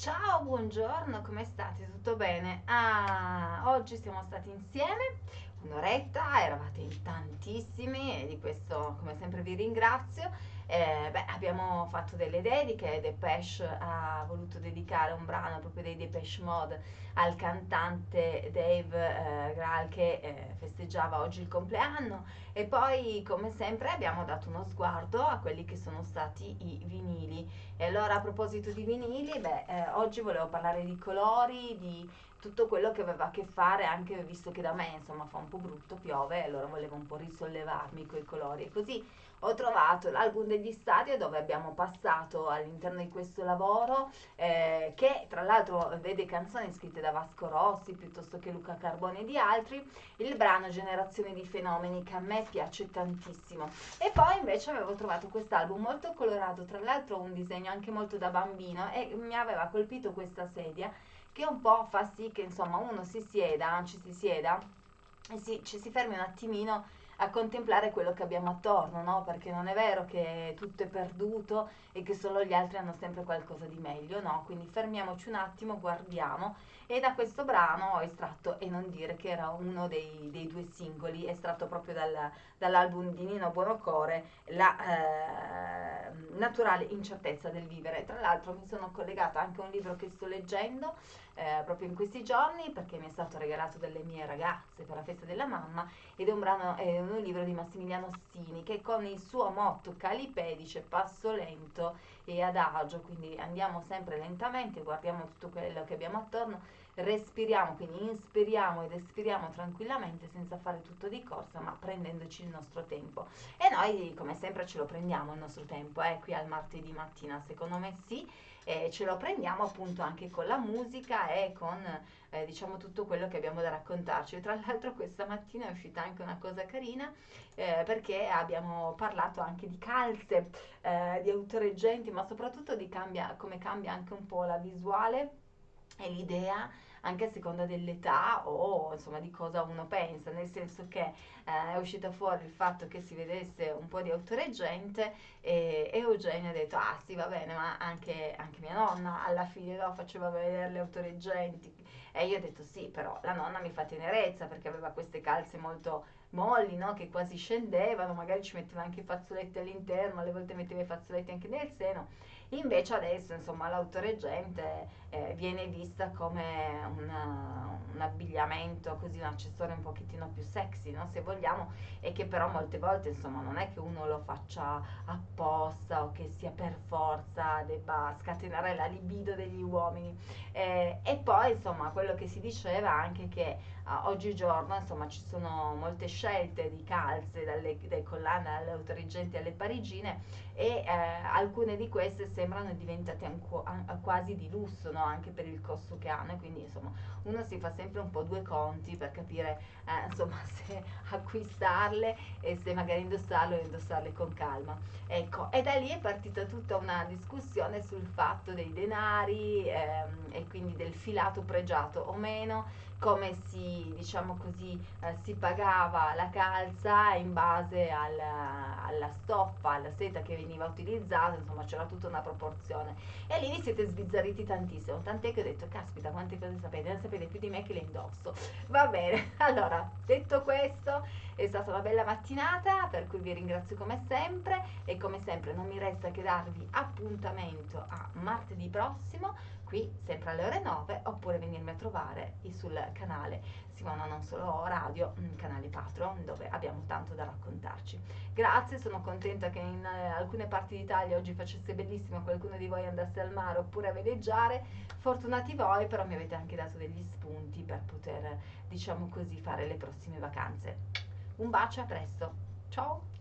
Ciao, buongiorno, come state? Tutto bene? Ah, oggi siamo stati insieme un'oretta, eravate in tantissimi e di questo come sempre vi ringrazio. Eh, beh, abbiamo fatto delle dediche, Depeche ha voluto dedicare un brano proprio dei Depeche Mode al cantante Dave eh, Graal che eh, festeggiava oggi il compleanno e poi come sempre abbiamo dato uno sguardo a quelli che sono stati i vinili. E allora a proposito di vinili, beh, eh, oggi volevo parlare di colori, di tutto quello che aveva a che fare anche visto che da me insomma fa un po' brutto, piove, allora volevo un po' risollevarmi coi colori. E così ho trovato l'album degli stadio dove abbiamo passato all'interno di questo lavoro eh, che tra l'altro vede canzoni scritte da Vasco Rossi piuttosto che Luca Carbone e di altri, il brano Generazione di fenomeni che a me piace tantissimo. E poi invece avevo trovato quest'album molto colorato, tra l'altro un disegno anche molto da bambino e mi aveva colpito questa sedia che un po' fa sì che insomma uno si sieda, ci si sieda e si, ci si fermi un attimino a contemplare quello che abbiamo attorno, no? Perché non è vero che tutto è perduto e che solo gli altri hanno sempre qualcosa di meglio, no? Quindi fermiamoci un attimo, guardiamo e da questo brano ho estratto E non dire che era uno dei, dei due singoli, estratto proprio dal, dall'album di Nino Buonocore, La eh, naturale incertezza del vivere. Tra l'altro mi sono collegata anche a un libro che sto leggendo eh, proprio in questi giorni perché mi è stato regalato dalle mie ragazze per la festa della mamma ed è un, brano, è un libro di Massimiliano Stini che con il suo motto Calipè dice passo lento e adagio, quindi andiamo sempre lentamente, guardiamo tutto quello che abbiamo attorno, respiriamo, quindi inspiriamo ed espiriamo tranquillamente senza fare tutto di corsa ma prendendoci il nostro tempo. E noi come sempre ce lo prendiamo il nostro tempo, eh, qui al martedì mattina. Secondo me sì e ce lo prendiamo appunto anche con la musica e con eh, diciamo tutto quello che abbiamo da raccontarci. Tra l'altro questa mattina è uscita anche una cosa carina eh, perché abbiamo parlato anche di calze, eh, di autoreggenti, ma soprattutto di cambia, come cambia anche un po' la visuale e l'idea anche a seconda dell'età o insomma di cosa uno pensa, nel senso che eh, è uscito fuori il fatto che si vedesse un po' di autoreggente e, Eugenio ha detto ah sì va bene ma anche, anche mia nonna alla fine no, faceva vedere le autoreggenti e io ho detto sì però la nonna mi fa tenerezza perché aveva queste calze molto molli no? che quasi scendevano, magari ci metteva anche i fazzoletti all'interno, alle volte metteva i fazzoletti anche nel seno Invece adesso insomma l'autoreggente eh, viene vista come una, un abbigliamento, così un accessorio un pochettino più sexy, no? se vogliamo, e che però molte volte insomma non è che uno lo faccia apposta o che sia per forza debba scatenare la libido degli uomini. Eh, e poi insomma quello che si diceva anche che uh, oggigiorno insomma ci sono molte scelte di calze dalle, dai collane alle autorigenti alle parigine e eh, alcune di queste sembrano diventate quasi di lusso no? anche per il costo che hanno e quindi insomma uno si fa sempre un po' due conti per capire eh, insomma se acquistarle e se magari indossarle o indossarle con calma ecco e da lì è partita tutta una discussione sul fatto dei denari ehm, e quindi del filato pregiato o meno come si, diciamo così, eh, si pagava la calza in base al, alla stoffa, alla seta che veniva utilizzata, insomma c'era tutta una proporzione. E lì vi siete sbizzarriti tantissimo, tant'è che ho detto, caspita, quante cose sapete, ne sapete più di me che le indosso. Va bene, allora, detto questo, è stata una bella mattinata, per cui vi ringrazio come sempre e come sempre non mi resta che darvi appuntamento a martedì prossimo qui sempre alle ore 9 oppure venirmi a trovare sul canale Simona Non Solo Radio, canale Patreon dove abbiamo tanto da raccontarci. Grazie, sono contenta che in eh, alcune parti d'Italia oggi facesse bellissimo qualcuno di voi andasse al mare oppure a veleggiare, fortunati voi però mi avete anche dato degli spunti per poter diciamo così fare le prossime vacanze. Un bacio, a presto, ciao!